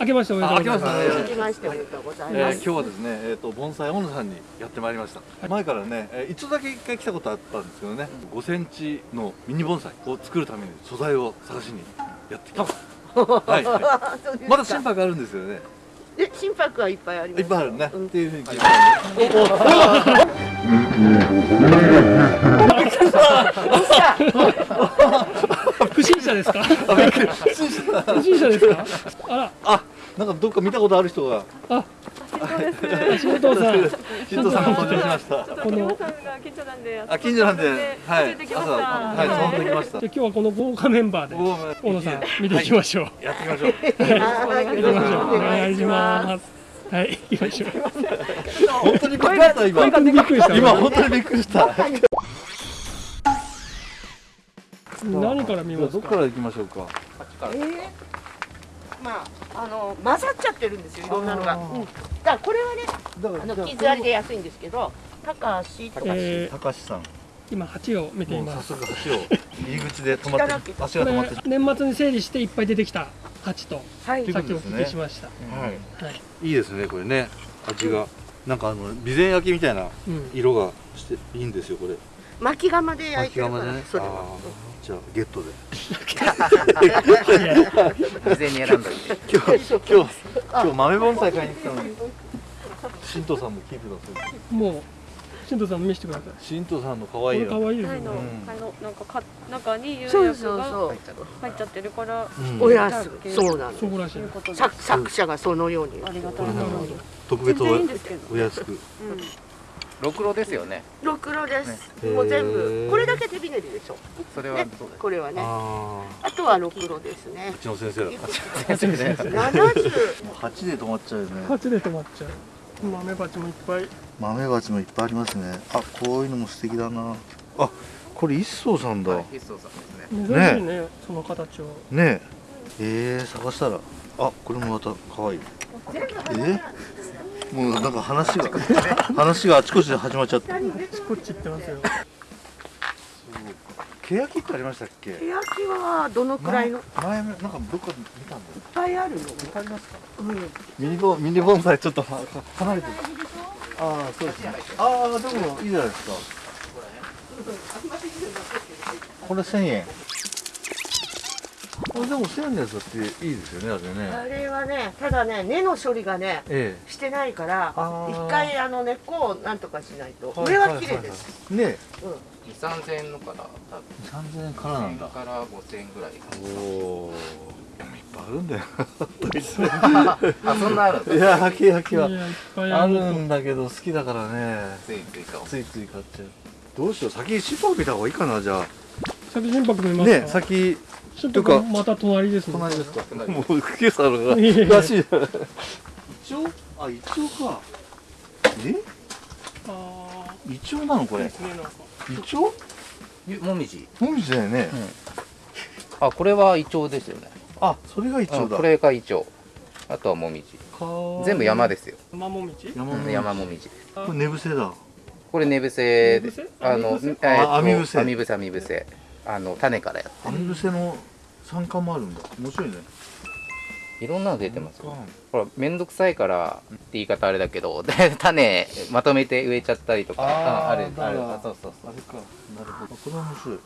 明けましておめでとうございます。あ明けましておめでとうございえーます。今日はですね、えっ、と盆栽オンさんにやってまいりました。前からね、えー一度だけ一回来たことあったんですけどね、5センチのミニ盆栽を作るために素材を探しにやってきました。はい。まだ心拍あるんですよね。え心拍はいっぱいあります。いっぱいあるね。うんっていうふうに聞いたんで。不審者ですか？不審者不審者ですか？あら、あ、なんかどっか見たことある人が。あ、新藤さん、新藤さんが登場しました。この近所なんで、あ、近所なんで、はい。朝、はい、その時来ましたじゃあ。今日はこの豪華メンバーで大野さん見ていきましょう。やっていきましょう。お願いします。はい、行きましょう。本当にびっくりした今。本当にびっくりした。今本当にびっくりした。何から見ますか？どっから行きましょうか？えーまああの混ざっちゃってるんですよいろんなのが。うん。だからこれはねあの傷ありで安いんですけど、高橋とか。えー、高橋さん。今鉢を見ていもう早ます。速橋を入り口で止まって足こが止まってれ年末に整理していっぱい出てきた鉢とはいというさっきお聞きしました。はいはい。いいですねこれね味がなんかあの備前焼きみたいなうん。色がしていいんですよこれ巻き釜で焼いてるから、巻き釜でねそれは。じゃあゲットで事前に選んどいて今日今日今日豆盆栽買いに来たのに新藤さんも聞いてたそうもう新藤さん見せてください。新藤さんの可愛いよ可愛いなんかか中にが。入っちゃってるから、うんおやす。そうなの。そうらしいいう。ことで作作者がそのように。ありがたいななるほど。特別お安くうん、ろくろですよね。ろくろです。ね。もう全部。これだけ手びねりでしょ。それはね。そうです。これはね。ああとはろくろですね。あ。うちの先生だ鉢で 七十。もう8で止まっちゃうよね。鉢で止まっちゃう。豆鉢もいっぱい。豆鉢もいっぱいありますね。あこういうのも素敵だな。あこれ一層さんだ。はい必須さんですね。珍しいねその形を。ね。ええー、探したら。あこれもまた可愛い。え？ー、もうなんか話が話があちこちで始まっちゃってこっち行ってますよ。ケヤキってありましたっけ？手焼きはどのくらいの？いっ前前なんかどっかで見たんだよ。ぱいあるの。わかりますか？うん。ミニボミニ盆栽ちょっと離れてる。ああそうですね。ああでもいいじゃないですか。これ1000円これでも1000円のやつだっていいですよねあれね。あれはね、ただね、根の処理がね、えしてないから一回あの根っこをなんとかしないと。え上は綺麗です。すね。うん。2 3千円のから多分3000円からなん1000だ円から5千円ぐらい。おおでもいっぱいあるんだよ。あそんなあるんだ。いやケヤキは。いやいっぱいああるんだけど好きだからね。ついついかもついつい買っちゃう。どうしよう先心拍見た方がいいかなじゃ先心拍見あますか。ね先心拍また隣ですね。隣ですか？隣。もう今朝のがいやいやらしいじゃな。いイチョウあイチョウか。え？あイチョウなのこれ。ですねなんか。イチョウゆもみじ。もみじだよね、あこれはイチョウですよね。あそれがイチョウだ。うんこれがイチョウあとはもみじ。全部山ですよ。山もみち。山もみじ。山もみじ。これ寝伏せだ。これ寝伏せあのえーとあ網伏せ。網伏せ網伏せ。あの種からやっ網伏せの参加もあるんだ。面白いね。いろんなの出てますよほら面倒くさいからって言い方あれだけど 種まとめて植えちゃったりとかあーああるある。そうそうそあれか。なるほど。これは面白い。う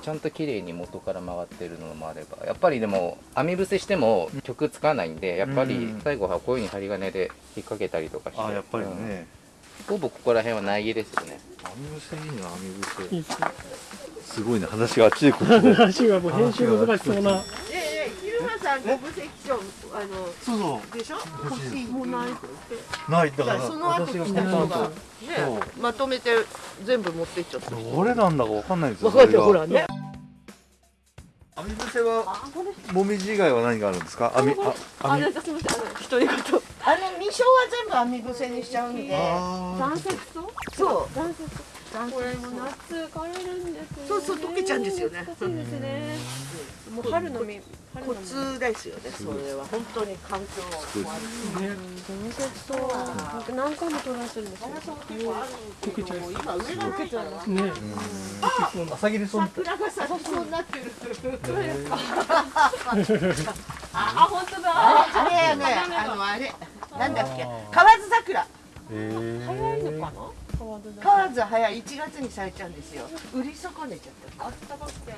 ちゃんと綺麗に元から回ってるのもあればやっぱりでも網伏せしても曲つかないんでやっぱりうん。最後はこういうふうに針金で引っ掛けたりとかして。あやっぱりうん。ね、ほぼここら辺は苗木ですよね網伏せいいな網伏せいいですね。すごいね話があっちでこっちで話がもう編集難しそうな。ええ、昼間さん、ご無責任、あの、そうそうでしょ欲しいもうないって。ないだかららその後来たた人が、後ね、まとめて全部持ってっちゃった。どれなんだかわかんないですよ分かってほらね。網伏せはもみじ以外は何があるんですか？網ああ、あすみません、あの一人ごと。あの、未生は全部網伏せにしちゃうんで。あ残雪と。そう。残雪。これも夏枯れるんですよ、ね。そうそう溶けちゃうんですよね。難しいですね。もう春の実、コ実。ツですよね、それは。本当に環境。を壊す。ね。残雪とは何回もトライす。るんです。よ。溶けちゃう今上がないから。ね。朝霧村って桜が咲きそうになってる。あ本当だあれねあのあれなんだっけ河津桜え早いのかな川津だ。河津早い。1月に咲いちゃうんですよ。売り損ねちゃったあったかくて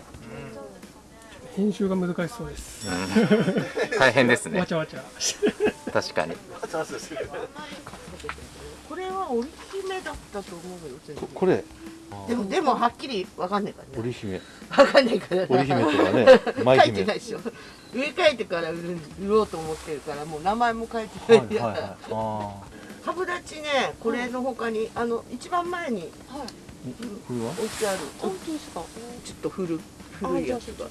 編集が難しそうです。大変ですね。わちゃわちゃ。確かに。これは織姫だったと思うよこれ。でもでもはっきりわかんないから。ね織姫。わかんないから。織姫とかね書 舞姫。いてないでしょ。植え替えてから売る売ろうと思ってるからもう名前も書いてない。んだからあ株立ちねこれの他にあの一番前にこれは置いてある。本当ですか？ちょっと古あ古いやつじゃあちょっ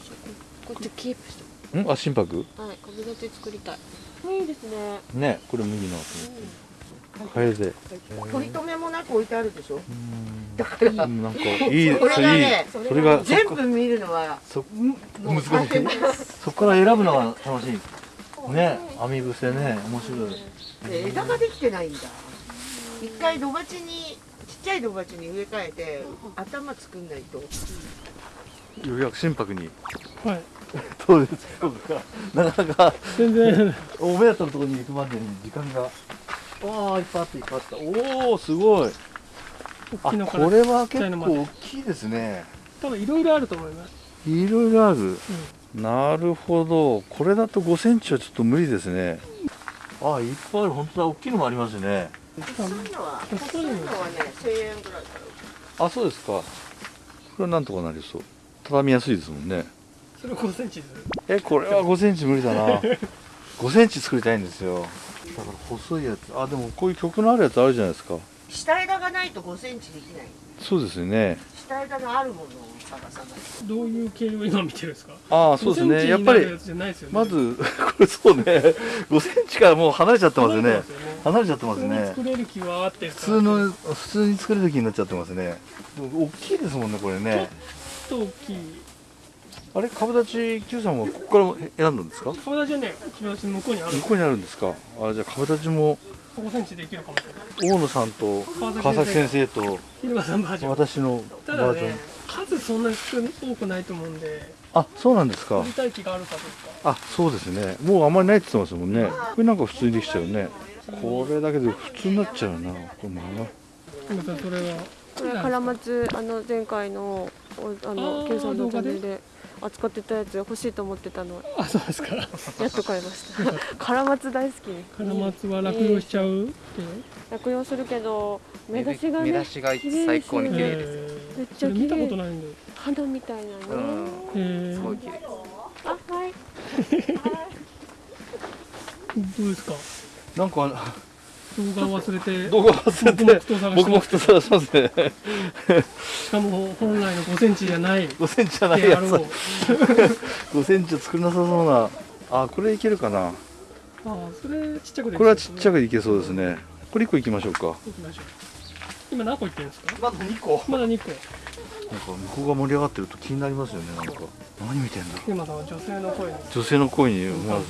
とこっちキープして。ん？あ心拍？はい株立ち作りたい。いいですね。ねこれ麦のカエデ取り留めもなく置いてあるでしょ？だから。なんかいい これがねそれが全部見るのは難しい。そこから選ぶのが楽しいね網伏せね面白い。で枝ができてないんだ。一回土鉢にちっちゃい土鉢に植え替えて頭作んないと。ようやく心拍に。はい。そうですそうか？なかなか全然。お目当てのところに行くまでに時間が。わあいっぱいあったいっぱいあった。おおすごい。あこれは結構大きいですね。多分いろいろあると思います。いろいろある、なるほど。これだと5センチはちょっと無理ですね。あいっぱいある本当だ。大きいのもありますね。そういうのは細いのはね1000円ぐらいから。あそうですか。これはなんとかなりそう。畳みやすいですもんね。それ5センチです。えこれは5センチ無理だな。5センチ作りたいんですよ。だから細いやつ。あでもこういう曲のあるやつあるじゃないですか。下枝がないと5センチできないそうですよね下枝のあるものを探さないと。どういう系を今見てるんですか？ああそうです5センね。やっぱりまず これそうね。5センチからもう離れちゃってますよね。離れちゃってますね。作れる気はあって普通の普通に作れる気になっちゃってますね。大きいですもんねこれね。ちょっと大きい。あれ株立ち Q さんはここから選んだんですか？顔立ちはね向こうにある向こうにあるんですか？あじゃあ株立ちも5センチできるかもしれない。大野さんと川崎先生と私のただバージョン、ね数そんなに多くないと思うんで。あそうなんですか。取りたい気があるかどうか。あそうですね。もうあんまりないって言ってますもんね。これなんか普通にできちゃうね。これだけで普通になっちゃうなこれまあまたそれは。これカラマツあの前回のおああのー Q さんのチャンネル動で？扱ってたやつ欲しいと思ってたの。あそうですか。やっと買いました。カラマツ大好きカラマツは落葉しちゃう？って落葉するけど目出しがね目出しが最高に綺麗ですえめっちゃ見たことないんで花みたいなね、うん。えー。すごい綺麗です。あはい。どうですか？なんか動画忘れて動画忘れて黙々と探して僕もますと探しますね。しかも本来の5センチじゃない。5センチじゃないやつ。5 センチは作れなさそうな。あこれいけるかな。ああそれちっちゃくでこれはちっちゃくくいけそうですね。これ1個いきましょうか。行きましょう。今何個いってるんですか？まだ2個。まだ2個。なんか向こうが盛り上がってると気になりますよねなんか。何見てんだ今さんは女性の声に女性の声に思わず。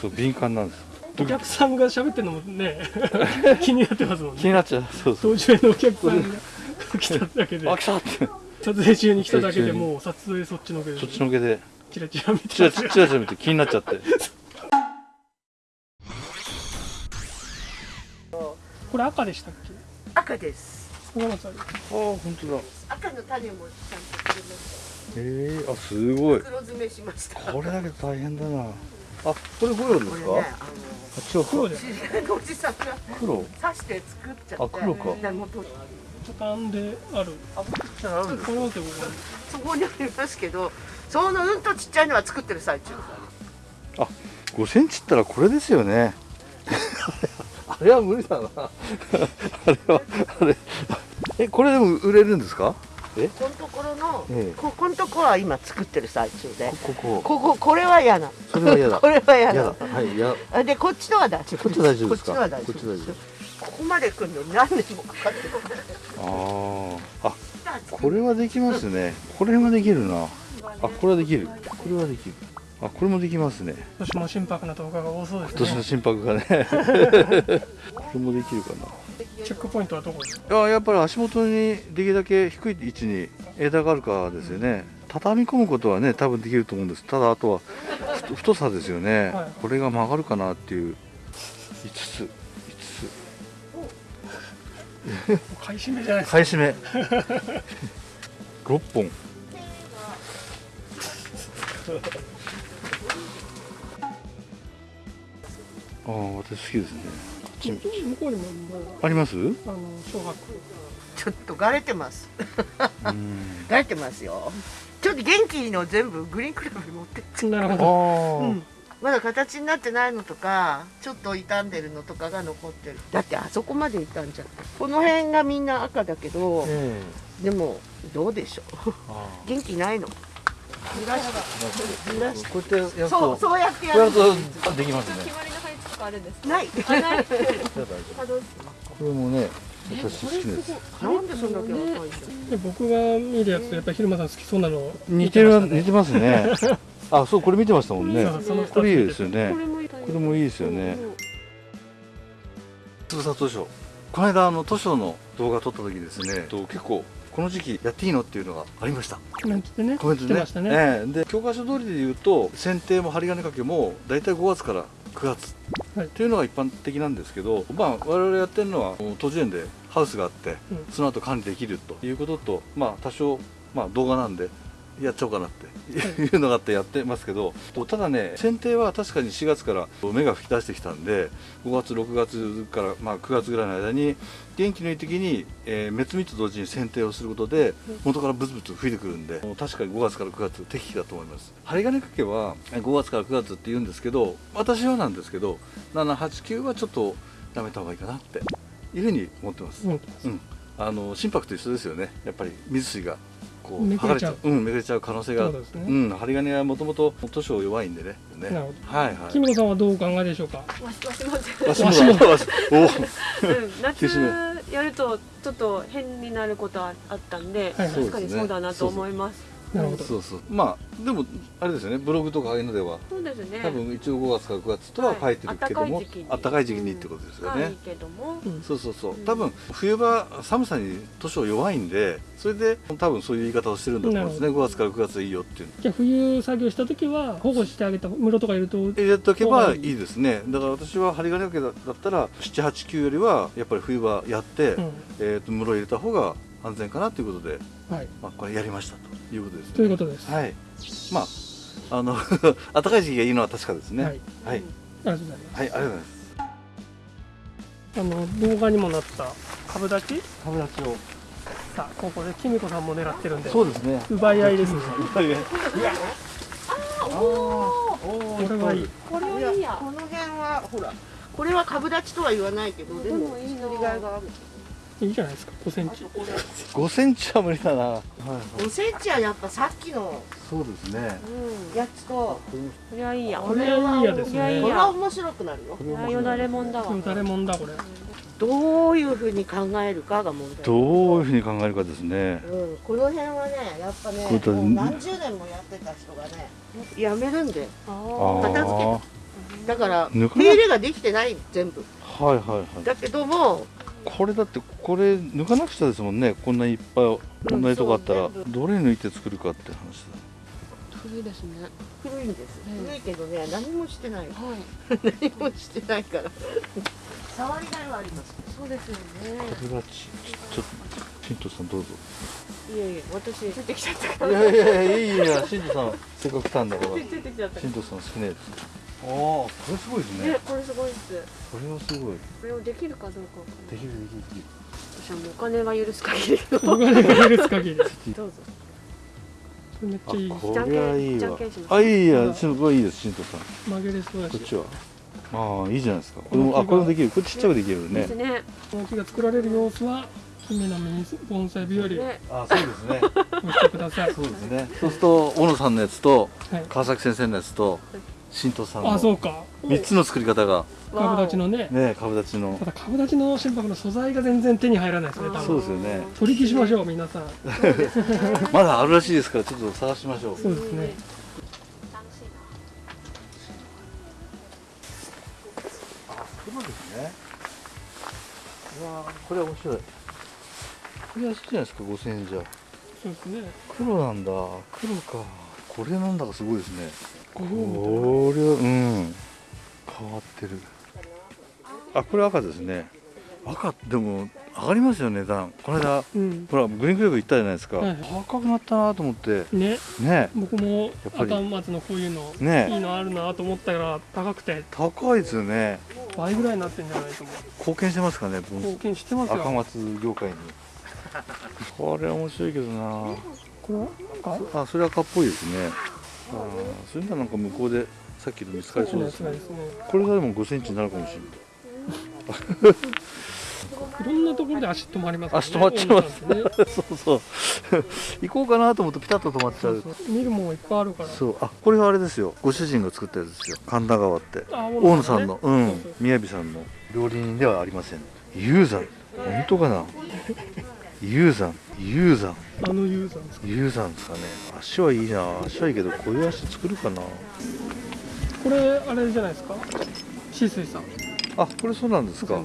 そう敏感なんですお客さんが喋ってるのもね 気になってますもんね。気になっちゃう。そうそう。当時のお客さんが 来ただけで。あ来た。って撮影中に来ただけでもう撮影そっちのけで。そっちのけで。チラチラ見てチラチラチラ見て気になっちゃって。これ赤でしたっけ？赤です。あるああ本当だ。赤の種もちゃんとえあすごい。た黒詰めしました。これだけど大変だなあこれゴヨですか、あ違うか。黒でおじさんが黒。刺して作っちゃってあ黒か。でもと畳んである。あじゃああるんそこにありますけどそのうんとちっちゃいのは作ってる最中。5センチったらこれですよね。あれは無理だな。あれはあれえこれでも売れるんですか？え？このところの、ええ。ここのところは今作ってる最中で。こここ。これは嫌なそれは嫌だ。これは嫌嫌だ。だはいやあでこっちのは大丈夫こっちは大丈夫ですか？こっちは大丈夫こここまで来るのに何年もかかってる。あああこれはできますね。これはできるな。あこれはできる。これはできる。あこれもできますね。今年も心拍な動画が多そうですね。今年の心拍がね。これもできるかなチェックポイントはどこですかいややっぱり足元にできるだけ低い位置に枝があるかですよね。畳み込むことはね多分できると思うんです。ただあとは太太さですよね、はい。これが曲がるかなっていう。5つ。5買い占めじゃないつですか。買い占め。6本。ああ私好きですね向こうにもあります？あの小学ちょっとがれてます。うん。がれてますよ。ちょっと元気の全部グリーンクラブに持ってっちゃなるほあど。あ、う、うん、まだ形になってないのとかちょっと傷んでるのとかが残ってる。だってあそこまで傷んじゃった。この辺がみんな赤だけどえでもどうでしょう。元気ないの。ずらしてずらしてあこうやってやるとそうそうやってやるできますねかあるんですか？ない。あない。これもね私好きです。なんでそんだけ赤いので僕が見るやつとやっぱり昼間さん好きそうなの似てる似てますね。あそうこれ見てましたもんね。これいいですよね。これもいいですよね。つぶさ図書。この間あの図書の動画撮った時にですね。と結構。この時期やっていいのっていうのがありました。コメントでねコメントでねね、ええ。で教科書通りで言うと剪定も針金掛けも大体5月から9月。はい。っていうのが一般的なんですけど、まあ我々やってるのは途中園でハウスがあって、うん。その後管理できるということとまあ多少まあ動画なんでやっちゃおうかなっていうのがあってやってますけどただね剪定は確かに4月から芽が吹き出してきたんで5月6月からまあ9月ぐらいの間に元気のいい時に、えー、滅蜜と同時に剪定をすることで元からブツブツ吹いてくるんで確かに5月から9月適期だと思います。針金掛けは5月から9月って言うんですけど私はなんですけど789はちょっとやめた方がいいかなっていうふうに思ってます、うん。うん、あの心拍と一緒ですよね。やっぱり水水がこうめくれちゃう。うんめくれちゃう可能性が。そうですね。うん針金はもともと図書弱いんでね。ね。なるほはいはい。木村さんはどうお考えでしょうか？わしわしませんわしもだわしお。うん、夏やるとちょっと変になることはあったんで、はいはい。確かにそうだなと思います。なるほど。そうそう。まあでもあれですよね。ブログとかああいうのでは。そうですね。多分一応5月から9月とは書いてるけども、はいあったかい時期にってことですよね、がいいけども、うんそうそうそう。うん。多分冬場寒さに図書弱いんでそれで多分そういう言い方をしてるんだと思うんですね。なる5月から9月でいいよっていうじゃあ冬作業した時は保護してあげた室とかいると入れとけばいいですね。だから私は針金掛けだったら789よりはやっぱり冬場やって、うん。えー、と室入れた方が安全かなということで、はい。まあ、これやりましたということですね。ということです。はい。まああの 暖かい時期がいいのは確かですね。ははい。い、ありがとうございます。はい、ありがとうございます。あの動画にもなった株立ち？株立ちを。さあここできみこさんも狙ってるんで。そうですね。奪い合いですね。は いこれはいいこれはいいや。この辺はほらこれは株立ちとは言わないけどでもいいな。作りがいがあるいいじゃないですか。5センチ。5センチは無理だな。はい5センチはやっぱさっきの。そうですね。やつと。これはいいや。これはいいやですね。これは面白くなるよ。これはよだれもんだわ。誰もんだこれ。どういうふうに考えるかが問題。どういうふうに考えるかですね。うん、この辺はねやっぱねもう何十年もやってた人がねやめるんで。片付けあだから手入れができてない全部。はいはいはい。だけどもこれだってこれ抜かなくちゃですもんねこんないっぱいこんなにとこあったら、どれ抜いて作るかって話だ古いですね。古いんです、うん古いけどね何もしてないはい。何もしてないから触りがいはありますそうですよね。これがちちょっと新藤さんどうぞいやいや私ついてきちゃったかいやいやいやいいいや新藤さんせっかく来たんだからら。ついてきちゃったか新藤さん好きなやつああこれすごいですら。ね。ね、これすごいです。これはすごい。これをできるかどうか。できるできるできる。私はもうお金が許す限り。の。お金が許す限り。どうぞ。めっちゃいいあこれはいいじゃんわけんします。あいいやすごいいいです新藤さん。曲げれそうだし。こっちは。ああいいじゃないですか。これもあこれもできる。これちっちゃくできるね。ですね。この木が作られる様子は姫のミニ盆栽日和。あそうですね。押してください。そうですね。そうすると小野さんのやつとはい。川崎先生のやつと新藤さんのあそうか。3つの作り方が。株立ちのね。ね株立ちの。ただ株立ちの心拍の素材が全然手に入らないですね多分。そうですよね。取り消しましょう皆さん。まだあるらしいですからちょっと探しましょう。そうですね。そうですね。うわーこれは面白い。これ安いじゃないですか5000円じゃ。そうですね。黒なんだ。黒か。これなんだかすごいですねここれうん。変わってる。あこれ赤ですね。赤でも上がりますよ値段。この間うん。ほらグリーンクレープ行ったじゃないですか、はい高くなったなと思って。ね。ね。僕も赤松のこういうのね。いいのあるなと思ったら高くて。高いですよね。倍ぐらいになってんじゃないと思う。貢献してますかね貢献してますよ。赤松業界に。これ面白いけどな。これは赤あそれ赤っぽいですねそれならなんか向こうでさっきの見つかりそうのですね。ねこれがでも5センチになるかもしれないいろんなところで足止まりますから足止まっちゃいますね。そうそう。行こうかなと思ってピタッと止まっちゃう。そう見るもんいっぱいあるから。そう。あこれはあれですよ。ご主人が作ったやつですよ。神田川って。あ大野さんの、うん。そうそう。宮城さんの。料理人ではありません。雄山本当かな？雄山。雄山。あのユーザーですか？雄山ですかね。足はいいな。足はいいけどこういう足作るかな。これあれじゃないですか？シ水さん。こあこれそうなんですか。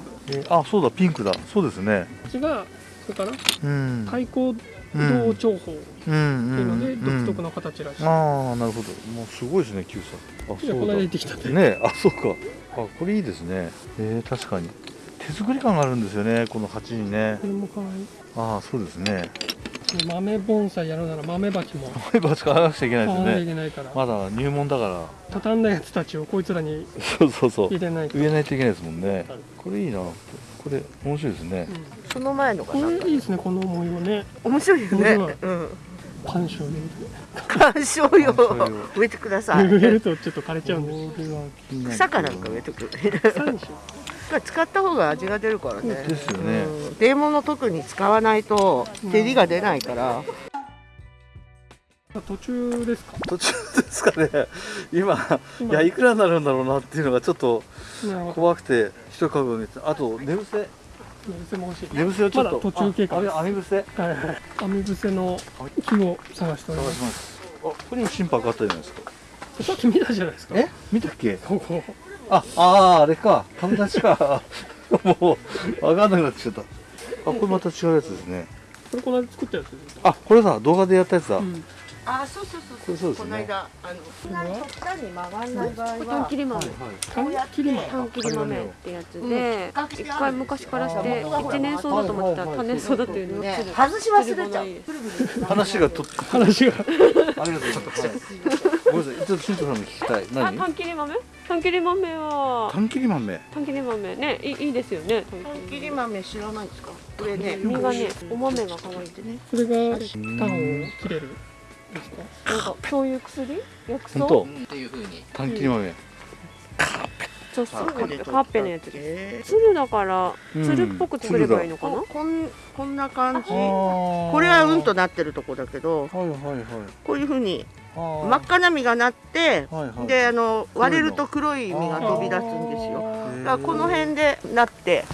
あそうだピンクだ。そうですね。っちがそれからうん。開口道長法ってうんいうのでうん独特の形らしい、ああなるほど。もうすごいですね9歳あそうだ。行ってきたって、ねあそうか。あこれいいですね。えー、確かに。手作り感があるんですよねこの鉢にね。これも可愛いああそうですね。豆盆栽やるなら豆鉢も。前歯使わなくちゃいけないですね。けないから、まだ入門だから。畳んだやつたちをこいつらにそうそうそう。入れないと、植えないといけないですもんね。はい。これいいな。これ面白いですね。その前のがこれいいですねこの模様ね。面白いよね。うん観賞用観賞用。観賞用。植えてください。で植えるとちょっと枯れちゃうんで草かなんか植えてく。草にしよ使った方が味が出るからね。ですよね。うん。デーモの特に使わないと照りが出ないから、う途中ですか？途中ですかね。今い今やいくらになるんだろうなっていうのがちょっと怖くて一株見てあと寝伏せ？寝伏せも欲しい。寝伏せをちょっと、まだ途中経過ああれ網伏せ？はい。はい網伏せの木を探しており探ますします。あここにも心拍あったじゃないですか。さっき見たじゃないですか。え？見たっけ？ここああーあれか。株立ちか。もう分かんなくなってきちゃった。あこれまた違うやつですね。これこの間作ったやつですあこれだ。動画でやったやつだ、うん。あそうそうそうこれそうですね。この間あのそんなに極端に曲がんない場合短は切り豆。缶切り豆。短切り豆ってやつうん。で一回昔からして一年草だと思ってたら多年草だっていうのがね外し忘れちゃう。話がと話が。ありがとうございます、はい、ごめんなさい。ちょっと新藤さんの聞きたい。あ何短切り豆？短切り豆は。短切り豆。短切り豆。ねいいいいですよね短本切り豆知らないですか？これね実がねお豆が可愛いってね。それがタンを切れる。ですかなんかそういう薬？薬草？本当。っていう風に。短切り豆。そうそうカッペのやつです。だからっぽく作ればいいのかな？ここんこんな感じ。ここれはうんとなってるとこだけど。はいはいはい。こういうふうに真っ赤な実がなってはいはい。であの割れると黒い実が飛び出すんですよ。だからこの辺でなって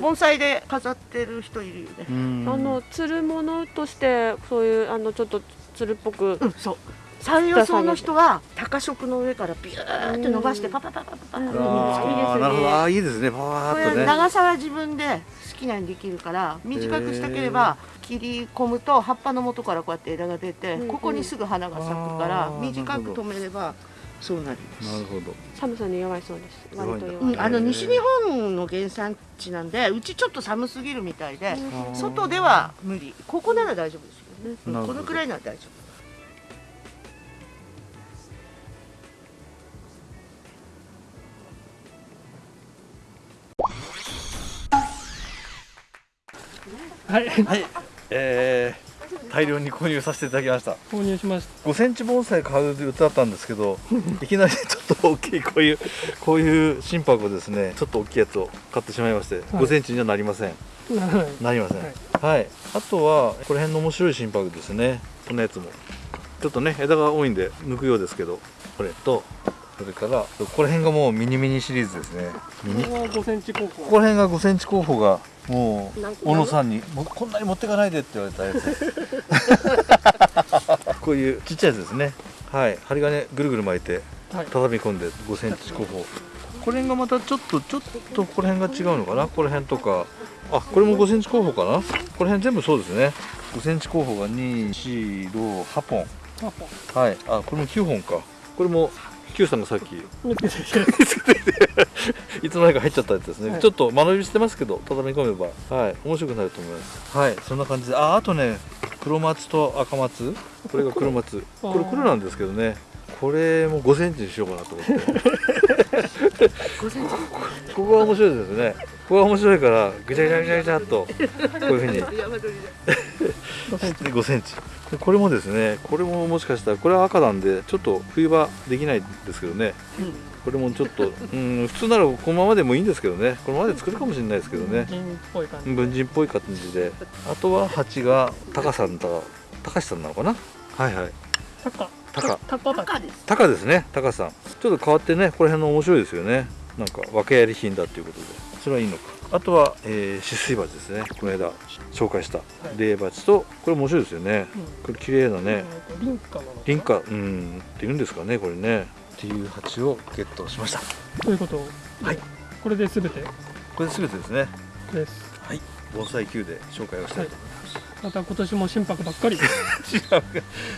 盆栽で飾ってる人いるよね。うん。あのつるものとしてそういうあのちょっとつるっぽく。うんそう。山陽草の人は高色の上からビューって伸ばしてパパパパパパってうんああーいいですねパワこれーっとね長さは自分で好きなようにできるから短くしたければ切り込むと葉っぱの元からこうやって枝が出てうんうん。ここにすぐ花が咲くから短く止めればそうなります。なるほど。寒さに弱いそうです。割と弱い、うん、あの西日本の原産地なんでうちちょっと寒すぎるみたいで外では無理。ここなら大丈夫ですよね、うんなるほど。このくらいなら大丈夫。はい。はいえー、大量に購入させていただきました。購入しまし5センチ盆栽買う予定だったんですけど いきなりちょっと大きいこういうこういう心拍をですねちょっと大きいやつを買ってしまいまして、5センチにはなりません。なりません。はい。はい、あとはこの辺の面白い心拍ですね。このやつも。ちょっとね枝が多いんで抜くようですけどこれとそれからここら辺がもうミニミニシリーズですね。ミニ？ここは5センチ高校。ここら辺が5センチ候補がもう小野さんにこんなに持ってかないでって言われたやつ。こういうちっちゃいやつですね。はい。針金ぐるぐる巻いてはい。畳み込んで5センチ候補これがまたちょっとちょっとここら辺が違うのかな？ここら辺とか。あこれも5センチ候補かな？この辺全部そうですね。5センチ候補が2、4、6、8本。はい。あこれも9本か。これも Q さんがさっき。いつの間にか入っちゃったやつですね、はい。ちょっと間延びしてますけど畳み込めば。はい。面白くなると思います。はい。そんな感じで。ああとね黒松と赤松。これが黒松。黒これ黒なんですけどね。これも5センチにしようかなと思って。ここが面白いですね。ここが面白いからぐちゃぐちゃぐちゃぐちゃっとこういうふうに。で。5センチでこれもですねこれももしかしたらこれは赤なんでちょっと冬場できないんですけどね。これもちょっとうん普通ならこのままでもいいんですけどね。このままで作るかもしれないですけどね。銀っぽい感じ文人っぽい感じで。あとは蜂が高さんだ高橋さんなのかな。はいはい。タカタカタカだ赤です。高ですね高さん。ちょっと変わってねこの辺の面白いですよねなんか訳あり品だっていうことで。それはいいのか。あとは、えー、止水鉢ですね。この間紹介した。霊鉢とこれ面白いですよね。これ綺麗なね。リンカなのかなリンカうんっていうんですかねこれね。っていう鉢をゲットしました。ということを。はい。これで全て？これ全てですね。です。はい。盆栽 Q で紹介をしたいと思います、また今年も心拍ばっかり。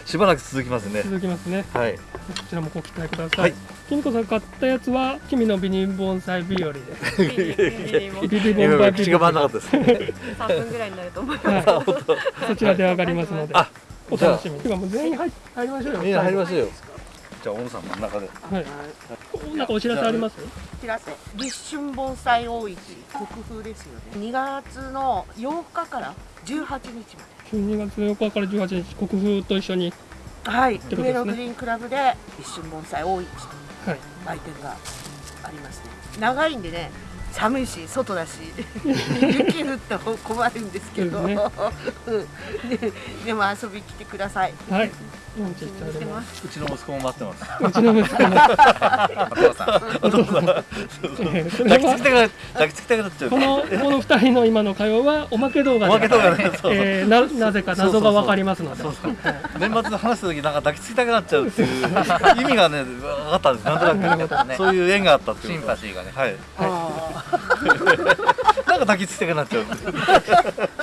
しばらく続きますね。続きますね。はい。こちらもご期待ください、はい。きみこさん買ったやつは君のビニ盆栽日和です。ビリビリもビリ今盆栽日口が回和らなかったです3分ぐらいになると思います。はい、そちらで上がりますので。あお楽しみに。てかもう全員入入りましょうよ。みんな入りましょうよじゃあ大野さん真ん中で。はい。なんかお知らせあります？知らせ。立春盆栽大市国風ですよね。2月の8日から18日ま12月4日から18日国風と一緒に。ではい上野グリーンクラブで立春盆栽大市はい。売店がありますね。長いんでね寒いし外だし 雪降ったら困るんですけど。ですうん。ででも遊び来てください。はいうちの息子も待ってます。うちの息子のお父さん。えーそれは抱きつきたくな抱きつきたくなっちゃう。このこの二人の今の会話はおまけ動画で。おまけ動画ねそうそうえーななぜか謎がわかりますので。年末で話した時なんか抱きつきたくなっちゃうっていう。意味がね分かったんです。なんとなくね。そういう縁があったっていう。シンパシーがね。はい。あなんか抱きつきたくなっちゃう。っていう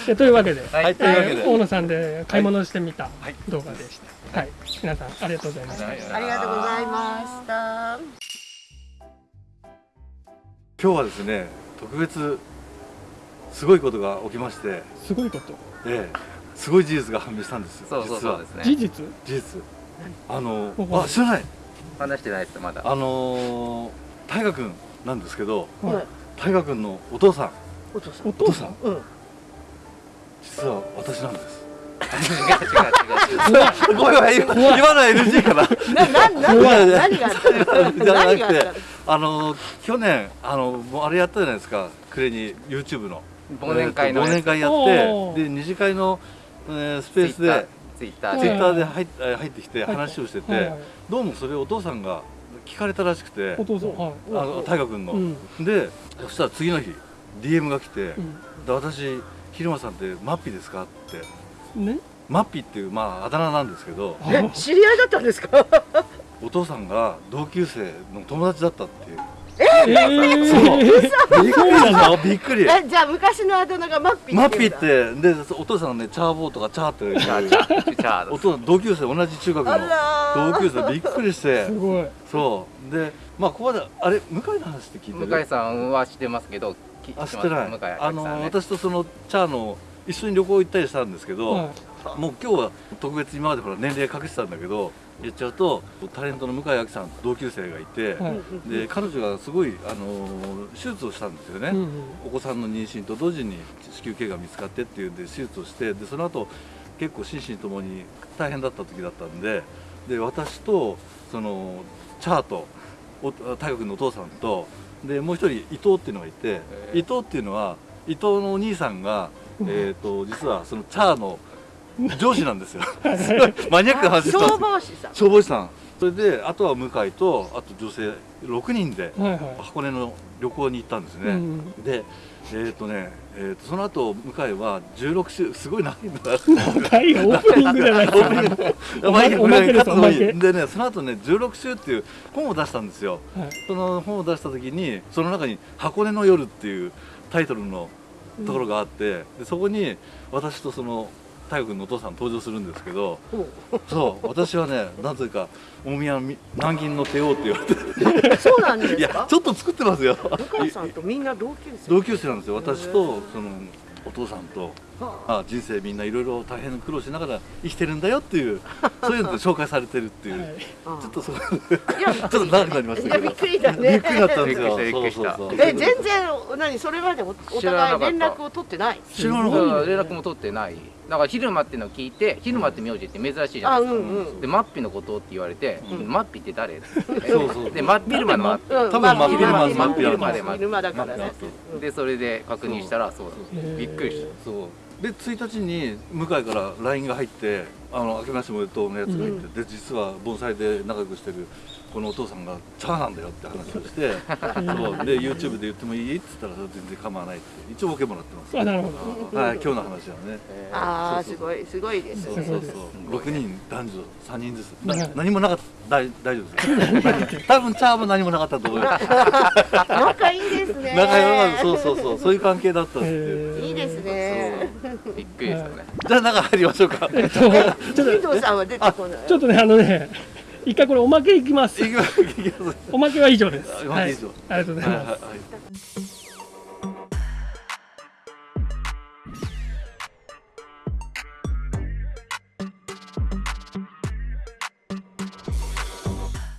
えというわけで、はい。はいというわけでえー大野さんで買い物してみたはい。動画でした。はい、皆さんありがとうございました。ーありがとうございました。今日はですね特別すごいことが起きまして。すごいこと。ええ。すごい事実が判明したんですよそうそう実はそうですね。事実？事実。あのあ知らない。話してないですまだ。あのー大河君なんですけどはい。大河君のお父さん。お父さん。お父さん？うん。実は私なんです違う違う違うごめん言わ言わない NG かな。な、な、何が、何があったの？じゃなくて何があったの？あの去年あのもうあれやったじゃないですか。暮れに YouTube の。忘年会の忘年会やってで二次会の、えースペースでツイッターツイで。ッターで入っえー入ってきてはい話をしてて、はいはい。どうもそれをお父さんが聞かれたらしくてお父さんはあの大河君の、うん。でそしたら次の日 DM が来て、私昼間さんってマッピーですかってうん。ね？マッピーっていうまああだ名なんですけど知り合いだったんですか？お父さんが同級生の友達だったっていう。えー、そうびっくりだぞびっくり。え、じゃあ昔のあだ名がマッピーマッピーってでお父さんがねチャーボーとかチャーって言うチャーチャーチャーお父さん同級生同じ中学あの同級生びっくりして。すごい。そう。でまあここまであれ向井の話って聞いてる？向井さんは知ってますけどきあ知ってない。向井あの私とそのチャーの一緒に旅行行ったりしたんですけど、はもう今日は特別今までほら年齢隠してたんだけど言っちゃうとタレントの向井明さんと同級生がいて、い。はい。で彼女がすごいあの手術をしたんですよね、うんうん。お子さんの妊娠と同時に子宮頸が見つかってっていうんで手術をしてでその後結構心身ともに大変だった時だったんでで私とそのチャーとお大学のお父さんとでもう一人伊藤っていうのがいて、伊藤っていうのは伊藤のお兄さんが、えー、と実はそのチャーの上司なんですよ。マニアックな話です消防士さん。消防士さん。それであとは向井とあと女性6人ではいはい。箱根の旅行に行ったんですね、うんでえっ、とね、えー、とその後向井は16週すごい長いんだ長いよオープニングじゃないですか。まあいいやおまけですおまけ。でねその後ね16週っていう本を出したんですよ。はい。その本を出した時にその中に「箱根の夜」っていうタイトルのところがあって、でそこに私とその太陽君のお父さん登場するんですけどそう私はねなぜか大宮み南銀の帝王って言われて。そうなんですいやかちょっと作ってますよ。お母さんとみんな同級生。同級生なんですよ。私とそのお父さんとはあ。あ人生みんないろいろ大変苦労しながら生きてるんだよっていう そういうので紹介されてるっていう、はい。あちょっとそこいや ちょっと長くなりましたけど。いやびっくりだね。びっくりだったんですよ。びっくりしたそうそうそう。え全然何それまでお互い連絡を取ってない？知らなかっうん。連絡も取ってないだから昼間ってのを聞いて昼間って名字って珍しいじゃあないですか、うんうん。でマッピのことって言われて、うん。マッピって誰？たそうそう。で真っ昼間のマッピうん。多分真っ昼間まあ真っ昼間昼間昼間だからね。でそれで確認したらそうだ。びっくりした。そう。で1日に向井から LINE が入って「あの明けましておめでとう」のやつが入って、で実は盆栽で仲良くしてるこのお父さんがチャーなんだよって話をして そうで YouTube で言ってもいい？って言ったら全然構わないって一応 OK もらってます。あなるほど。はい今日の話はね。ああそうそうすごいすごいですそうそうそう。6人男女3人ずつ。何もなかった。大大丈夫です 多分チャーも何もなかったと思います。仲いいですね。仲良かそうそうそう。そういう関係だったんですってえーいいですね。びっくりですよね。じゃあ中入りましょうか。えっとちょっ金藤さんは出てこない。とちょっとねあのね一回これおまけいきます。おまけは以上です。はい、ありがとうございます、